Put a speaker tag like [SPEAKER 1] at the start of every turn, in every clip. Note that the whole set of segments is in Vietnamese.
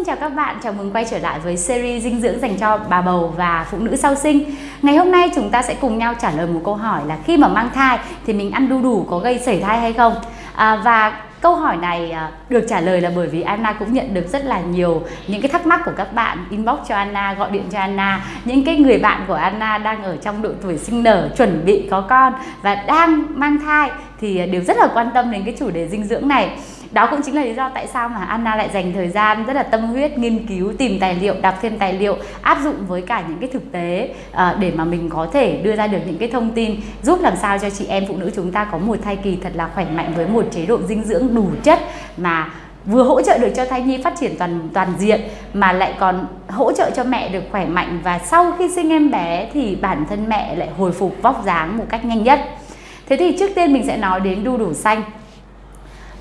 [SPEAKER 1] Xin chào các bạn, chào mừng quay trở lại với series dinh dưỡng dành cho bà bầu và phụ nữ sau sinh. Ngày hôm nay chúng ta sẽ cùng nhau trả lời một câu hỏi là khi mà mang thai thì mình ăn đu đủ có gây sảy thai hay không? À, và Câu hỏi này à, được trả lời là bởi vì Anna cũng nhận được rất là nhiều những cái thắc mắc của các bạn. Inbox cho Anna, gọi điện cho Anna. Những cái người bạn của Anna đang ở trong độ tuổi sinh nở, chuẩn bị có con và đang mang thai thì đều rất là quan tâm đến cái chủ đề dinh dưỡng này đó cũng chính là lý do tại sao mà Anna lại dành thời gian rất là tâm huyết nghiên cứu, tìm tài liệu, đọc thêm tài liệu, áp dụng với cả những cái thực tế ờ, để mà mình có thể đưa ra được những cái thông tin, giúp làm sao cho chị em phụ nữ chúng ta có một thai kỳ thật là khỏe mạnh với một chế độ dinh dưỡng đủ chất mà vừa hỗ trợ được cho thai nhi phát triển toàn toàn diện, mà lại còn hỗ trợ cho mẹ được khỏe mạnh và sau khi sinh em bé thì bản thân mẹ lại hồi phục vóc dáng một cách nhanh nhất. Thế thì trước tiên mình sẽ nói đến đu đủ xanh.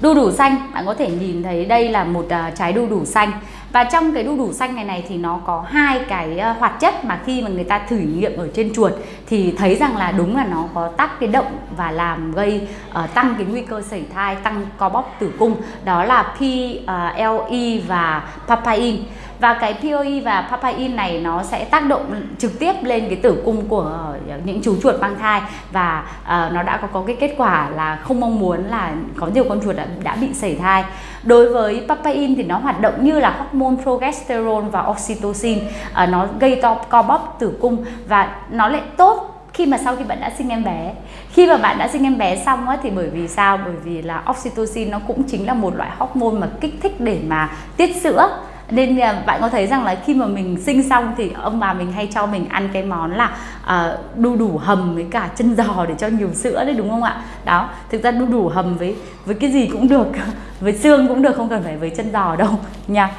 [SPEAKER 1] Đu đủ xanh, bạn có thể nhìn thấy đây là một uh, trái đu đủ xanh. Và trong cái đu đủ xanh này này thì nó có hai cái uh, hoạt chất mà khi mà người ta thử nghiệm ở trên chuột thì thấy rằng là đúng là nó có tác cái động và làm gây uh, tăng cái nguy cơ sẩy thai, tăng co bóp tử cung. Đó là PLE và papain và cái POE và papain này nó sẽ tác động trực tiếp lên cái tử cung của ờ, những chú chuột mang thai. Và uh, nó đã có, có cái kết quả là không mong muốn là có nhiều con chuột đã, đã bị sảy thai. Đối với papain thì nó hoạt động như là hormone progesterone và oxytocin. Uh, nó gây to co bóp tử cung và nó lại tốt khi mà sau khi bạn đã sinh em bé. Khi mà bạn đã sinh em bé xong á, thì bởi vì sao? Bởi vì là oxytocin nó cũng chính là một loại hormone mà kích thích để mà tiết sữa nên bạn có thấy rằng là khi mà mình sinh xong thì ông bà mình hay cho mình ăn cái món là uh, đu đủ hầm với cả chân giò để cho nhiều sữa đấy đúng không ạ? Đó thực ra đu đủ hầm với với cái gì cũng được với xương cũng được không cần phải với chân giò đâu nha.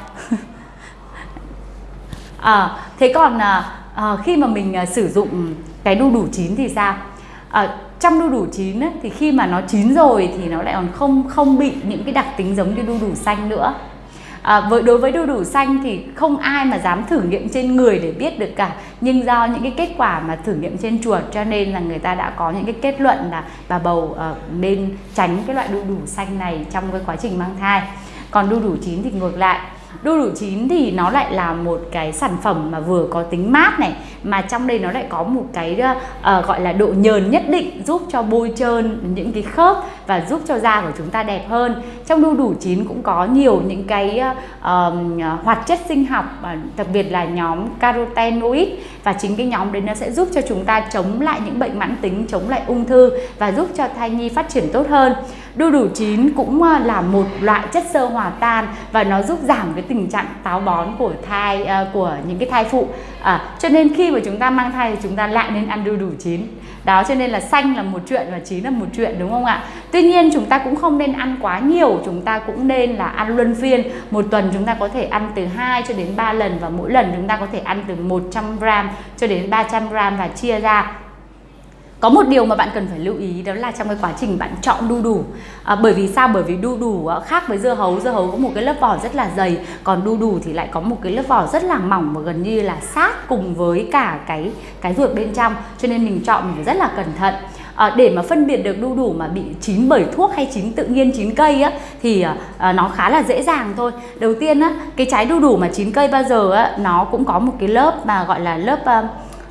[SPEAKER 1] À, thế còn uh, khi mà mình uh, sử dụng cái đu đủ chín thì sao? Uh, trong đu đủ chín ấy, thì khi mà nó chín rồi thì nó lại còn không không bị những cái đặc tính giống như đu đủ xanh nữa à, với đối với đu đủ xanh thì không ai mà dám thử nghiệm trên người để biết được cả. Nhưng do những cái kết quả mà thử nghiệm trên chuột cho nên là người ta đã có những cái kết luận là bà bầu uh, nên tránh cái loại đu đủ xanh này trong cái quá trình mang thai. Còn đu đủ chín thì ngược lại đu đủ chín thì nó lại là một cái sản phẩm mà vừa có tính mát này mà trong đây nó lại có một cái uh, gọi là độ nhờn nhất định giúp cho bôi trơn những cái khớp và giúp cho da của chúng ta đẹp hơn. Trong đu đủ chín cũng có nhiều những cái uh, hoạt chất sinh học uh, đặc biệt là nhóm carotenoid và chính cái nhóm đấy nó sẽ giúp cho chúng ta chống lại những bệnh mãn tính chống lại ung thư và giúp cho thai nhi phát triển tốt hơn. Đu đủ chín cũng à, là một loại chất xơ hòa tan và nó giúp giảm cái tình trạng táo bón của thai à, của những cái thai phụ. À, cho nên khi mà chúng ta mang thai thì chúng ta lại nên ăn đu đủ chín. Đó cho nên là xanh là một chuyện và chín là một chuyện đúng không ạ? Tuy nhiên chúng ta cũng không nên ăn quá nhiều chúng ta cũng nên là ăn luân phiên. Một tuần chúng ta có thể ăn từ 2 cho đến 3 lần và mỗi lần chúng ta có thể ăn từ 100 gram cho đến 300 gram và chia ra. Có một điều mà bạn cần phải lưu ý đó là trong cái quá trình bạn chọn đu đủ. À, bởi vì sao? Bởi vì đu đủ à, khác với dưa hấu. Dưa hấu có một cái lớp vỏ rất là dày còn đu đủ thì lại có một cái lớp vỏ rất là mỏng và gần như là sát cùng với cả cái cái ruột bên trong. Cho nên mình chọn mình phải rất là cẩn thận à, để mà phân biệt được đu đủ mà bị chín bởi thuốc hay chín tự nhiên chín cây á thì à, nó khá là dễ dàng thôi. Đầu tiên á cái trái đu đủ mà chín cây bao giờ á nó cũng có một cái lớp mà gọi là lớp à,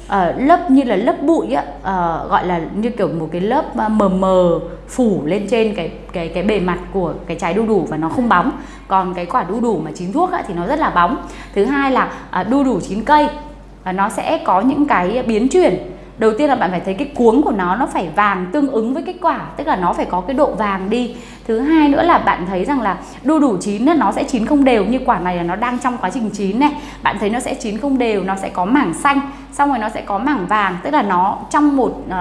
[SPEAKER 1] À, lớp như là lớp bụi á à, gọi là như kiểu một cái lớp mờ mờ phủ lên trên cái cái cái bề mặt của cái trái đu đủ và nó không bóng. Còn cái quả đu đủ mà chín thuốc á, thì nó rất là bóng. Thứ hai là à, đu đủ chín cây à, nó sẽ có những cái biến chuyển đầu tiên là bạn phải thấy cái cuống của nó nó phải vàng tương ứng với cái quả tức là nó phải có cái độ vàng đi. Thứ hai nữa là bạn thấy rằng là đu đủ chín nó sẽ chín không đều như quả này là nó đang trong quá trình chín này. Bạn thấy nó sẽ chín không đều nó sẽ có mảng xanh xong rồi nó sẽ có mảng vàng tức là nó trong một uh,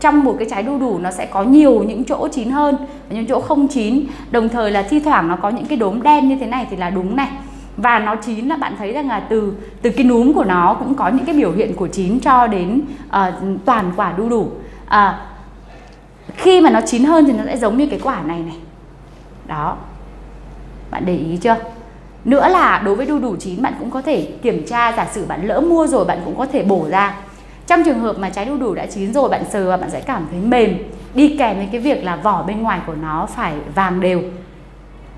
[SPEAKER 1] trong một cái trái đu đủ nó sẽ có nhiều những chỗ chín hơn và những chỗ không chín. Đồng thời là thi thoảng nó có những cái đốm đen như thế này thì là đúng này và nó chín là bạn thấy rằng là từ từ cái núm của nó cũng có những cái biểu hiện của chín cho đến uh, toàn quả đu đủ. Uh, khi mà nó chín hơn thì nó sẽ giống như cái quả này này. Đó. Bạn để ý chưa? Nữa là đối với đu đủ chín bạn cũng có thể kiểm tra giả sử bạn lỡ mua rồi bạn cũng có thể bổ ra. Trong trường hợp mà trái đu đủ đã chín rồi bạn sờ và bạn sẽ cảm thấy mềm. Đi kèm với cái việc là vỏ bên ngoài của nó phải vàng đều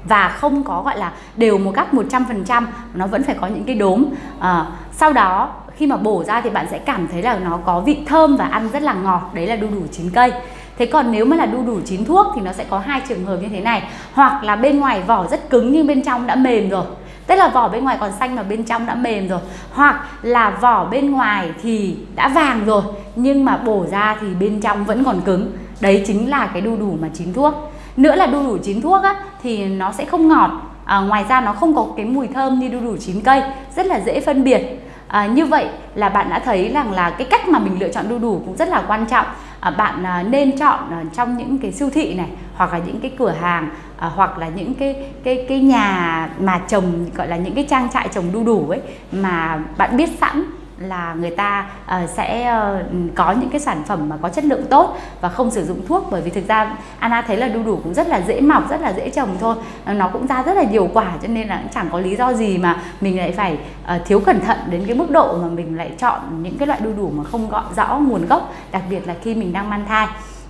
[SPEAKER 1] và không có gọi là đều một cách 100% nó vẫn phải có những cái đốm. À, sau đó khi mà bổ ra thì bạn sẽ cảm thấy là nó có vị thơm và ăn rất là ngọt đấy là đu đủ chín cây. Thế còn nếu mà là đu đủ chín thuốc thì nó sẽ có hai trường hợp như thế này. Hoặc là bên ngoài vỏ rất cứng nhưng bên trong đã mềm rồi Tức là vỏ bên ngoài còn xanh mà bên trong đã mềm rồi. Hoặc là vỏ bên ngoài thì đã vàng rồi Nhưng mà bổ ra thì bên trong vẫn còn cứng. Đấy chính là cái đu đủ mà chín thuốc. Nữa là đu đủ chín thuốc á, thì nó sẽ không ngọt. À, Ngoài ra nó không có cái mùi thơm như đu đủ chín cây Rất là dễ phân biệt. À, như vậy là bạn đã thấy rằng là cái cách mà mình lựa chọn đu đủ cũng rất là quan trọng. À, bạn à, nên chọn à, trong những cái siêu thị này hoặc là những cái cửa hàng à, hoặc là những cái cái cái nhà mà trồng gọi là những cái trang trại trồng đu đủ ấy mà bạn biết sẵn là người ta uh, sẽ uh, có những cái sản phẩm mà có chất lượng tốt và không sử dụng thuốc. Bởi vì thực ra Anna thấy là đu đủ cũng rất là dễ mọc rất là dễ trồng thôi. Ờ, nó cũng ra rất là nhiều quả cho nên là cũng chẳng có lý do gì mà mình lại phải uh, thiếu cẩn thận đến cái mức độ mà mình lại chọn những cái loại đu đủ mà không gọi rõ nguồn gốc đặc biệt là khi mình đang mang thai.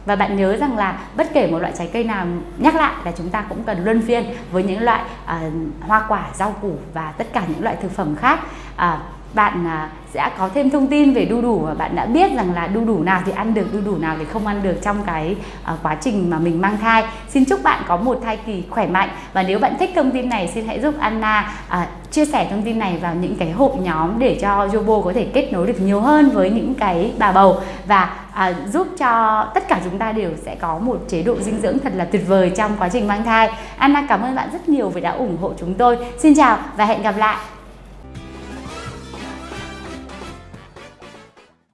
[SPEAKER 1] Và bạn nhớ rằng là bất kể một loại trái cây nào nhắc lại là chúng ta cũng cần luân phiên với những loại uh, hoa quả rau củ và tất cả những loại thực phẩm khác. Uh, bạn à, sẽ có thêm thông tin về đu đủ và bạn đã biết rằng là đu đủ nào thì ăn được đu đủ nào thì không ăn được trong cái à, quá trình mà mình mang thai xin chúc bạn có một thai kỳ khỏe mạnh và nếu bạn thích thông tin này xin hãy giúp Anna à, chia sẻ thông tin này vào những cái hội nhóm để cho Jobo có thể kết nối được nhiều hơn với những cái bà bầu và à, giúp cho tất cả chúng ta đều sẽ có một chế độ dinh dưỡng thật là tuyệt vời trong quá trình mang thai. Anna cảm ơn bạn rất nhiều vì đã ủng hộ chúng tôi. Xin chào và hẹn gặp lại.